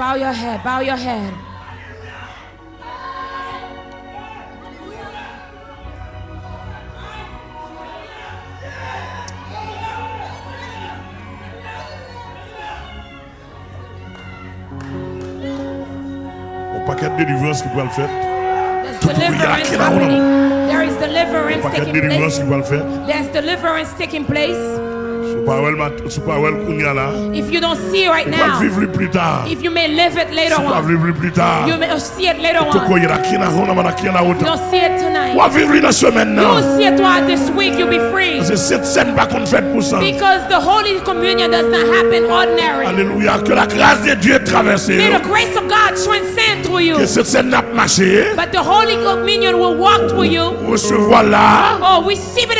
Bow your head, bow your head. There is deliverance taking place. There's deliverance taking place. If you don't see it right now, if you may live it later on, you may see it later on. If you don't see it tonight, you will see it this week, you'll be free. Because the Holy Communion does not happen ordinary. May the grace of God transcend through you. Cette. But the Holy Communion will walk through you. Oh, it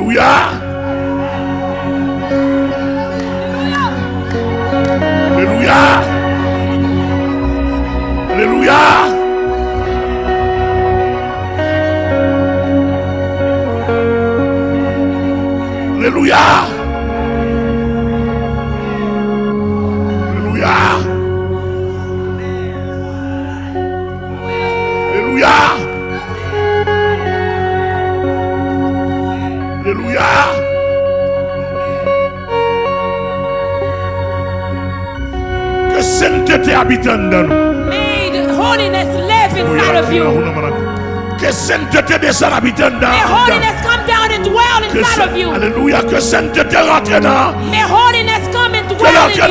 Alléluia. Alléluia. Alléluia. Alléluia. May the holiness live inside of you. Que sainteté descend habite en May holiness come down and dwell inside of you. Alléluia. Que sainteté rentre dans. May holiness come and dwell in you.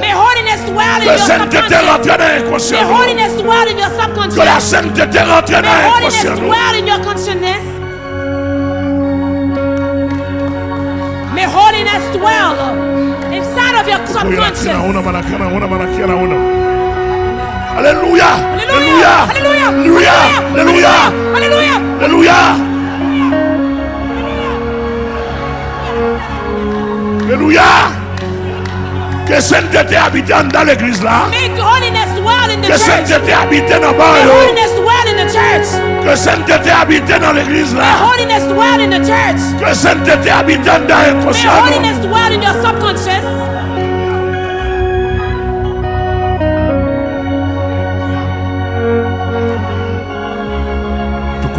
May holiness dwell in your subconscious. May holiness dwell in your Que la subconscious. sainteté rentre dans May holiness dwell in your consciousness. May holiness dwell uh, inside of your subconscious. Hallelujah. Hallelujah. Hallelujah. Hallelujah. Hallelujah. Hallelujah. Hallelujah. Alléluia. Que sainteté habitante dans l'église là. Que sainteté habitante dans le Que sainteté habitante dans l'église là. Que sainteté habitante dans l'inconscient.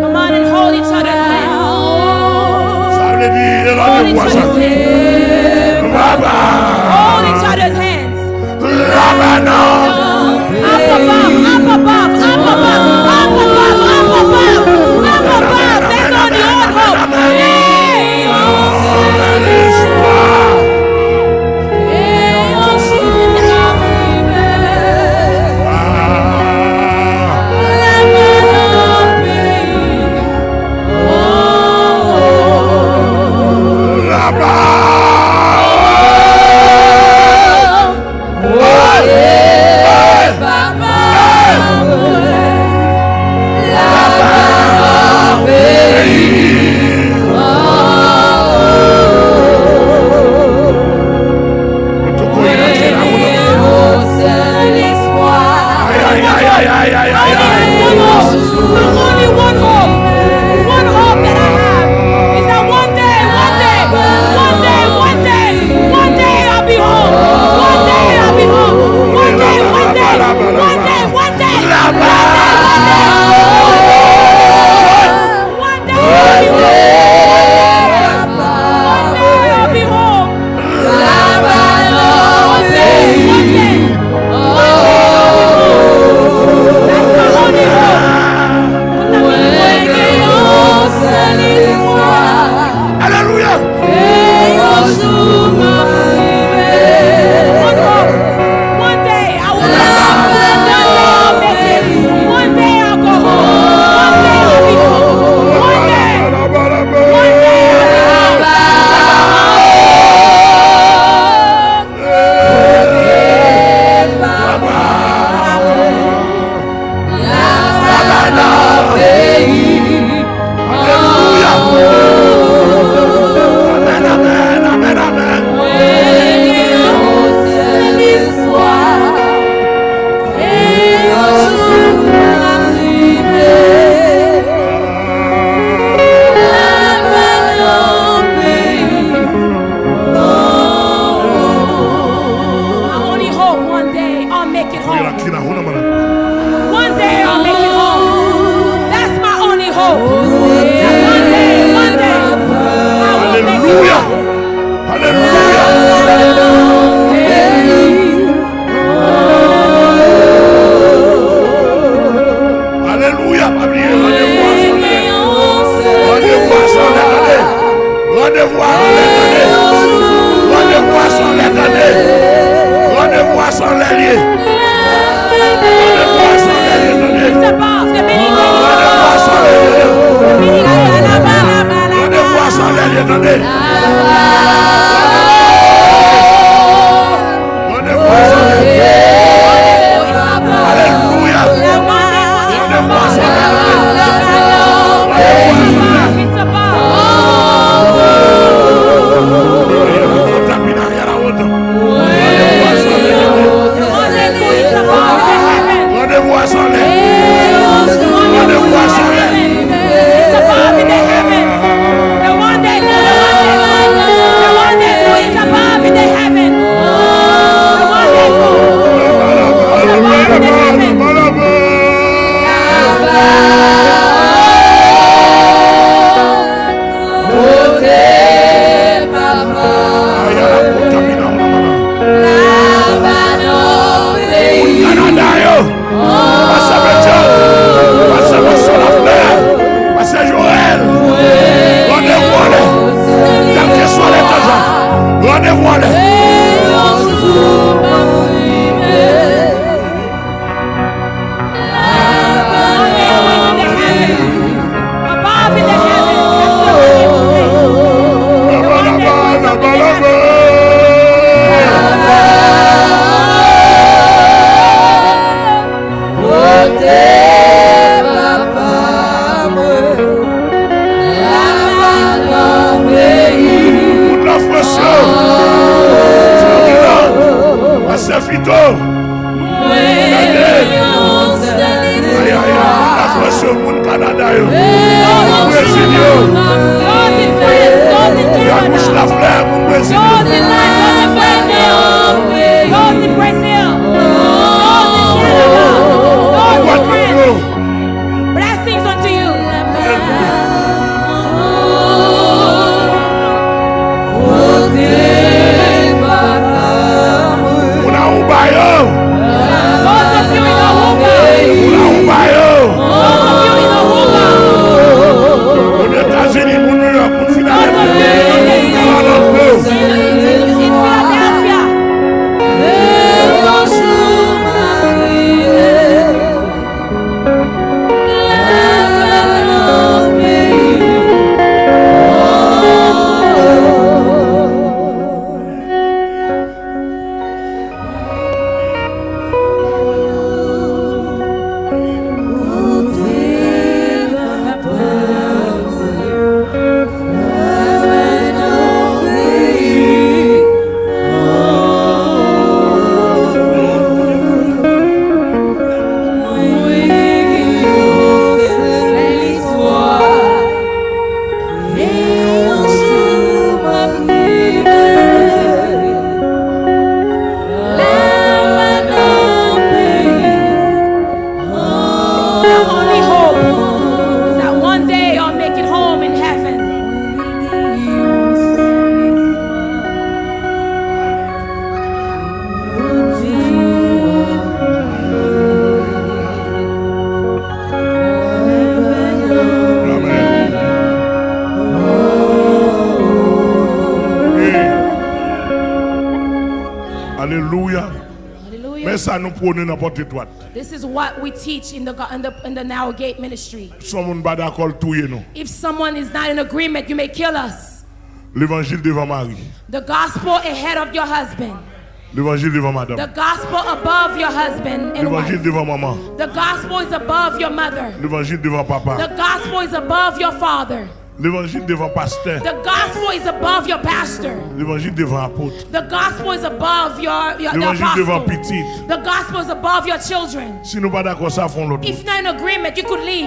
Come on and hold each other's hands. Hold each other's hands. Up above, up above. Shalom, shalom, shalom. This is what we teach in the in the in the Narrow Gate ministry. Si on pas d'accord, tout nous. If someone is not in agreement, you may kill us. L'évangile devant Marie. The gospel ahead of your husband. L'évangile devant The gospel above your husband and L'évangile devant maman. The gospel is above your mother. L'évangile devant papa. The gospel is above your father. L'évangile devant pasteur. The gospel is above your pastor. L'évangile devant apôtre. The gospel is above your, your L'évangile devant apostle. The gospel is above your children. Si nous pas d'accord, ça font l'autre. If not in agreement, you could leave.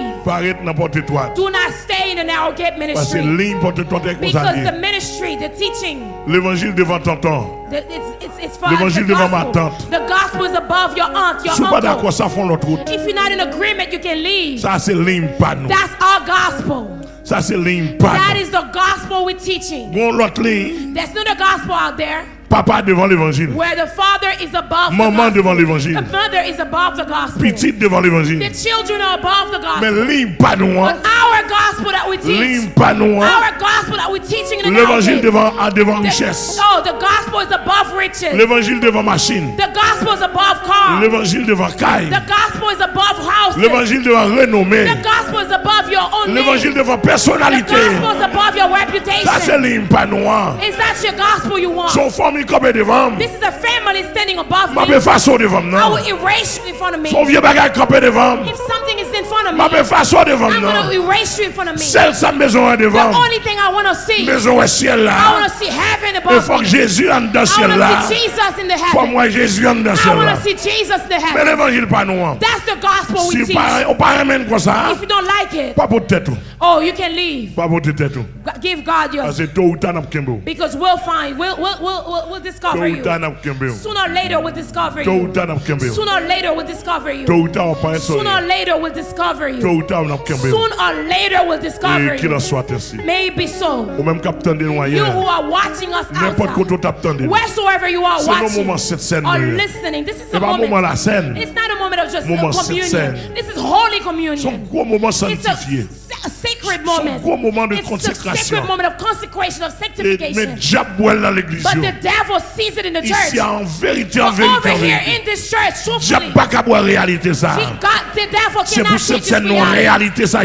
N'importe. Do not stay in the narrow gate Parce que ministry. ligne porte t'es Because the ministry, the teaching, L'évangile devant tonton. L'évangile devant ma gospel. tante. The gospel is above your aunt, your Si pas uncle. d'accord, ça font l'autre route. If you're not in agreement, you can leave. Ça c'est ligne pas nous. That's our gospel. Ça c'est pas That the gospel we're teaching. Bon. There's not a gospel out there Papa devant l'évangile. Maman devant l'évangile. Petite devant l'évangile. Mais l'hymne pas noir. Hein. L'hymne pas noir. Hein. L'évangile devant, devant richesse. L'évangile devant machine. L'évangile devant caille. L'évangile devant renommée. L'évangile devant personnalité. Ça c'est l'hymne pas noir. Hein. Son forme famille qui est devant moi. This is a family standing above me. Je vais effacer devant moi. I will erase you in front of me. Son vieux bagage qui est devant moi. If something is in front of me. Je vais effacer devant moi. I'm going to non? erase you in front of me. Celle sa maison est devant moi. The only thing I want to see. Maison est ciel là. I want to see heaven above me. Il faut que Jésus en dans ciel là. I want to see Jesus in the heaven. Faut moi Jésus en dans ciel là. I want to see Jesus in the heaven. Mais l'évangile pas nous. That's the gospel we si teach. Si on pas ramène comme ça. If you don't like it. Pas pour tête. Oh, you can leave. Pas pour tête. ou. G- Give God Parce yours. que tôt ou tard n'a kembo. Because we'll find, we'll, we'll, we'll, we'll, discover you. tard n'a kembo. Sooner or later, we'll discover you. tard n'a kembo. Sooner or later, we'll discover you. Tôt ou tard on pas Sooner or later, we'll discover you. ou tard on a kembo. Sooner or later, we'll discover en you. Maybe so. Ou même capitaine de You who are watching us outside, wheresoever you are watching moment cette scène. or listening, this is a moment moment. la scène. It's not a moment of just communion. This is holy communion. It's a. a sacred moment. gros moment de It's a sacred moment of consecration, of Et, mais sanctification. diable dans l'église. But the devil sees it in the church. Ici en vérité, en But vérité, over en here in this church, truthfully, Diable pas réalité ça. C'est pour réalité ça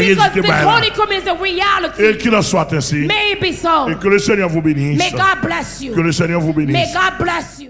Et qu'il en soit ainsi. So. Et que le Seigneur vous bénisse. May God bless Que le Seigneur vous bénisse. May God bless you.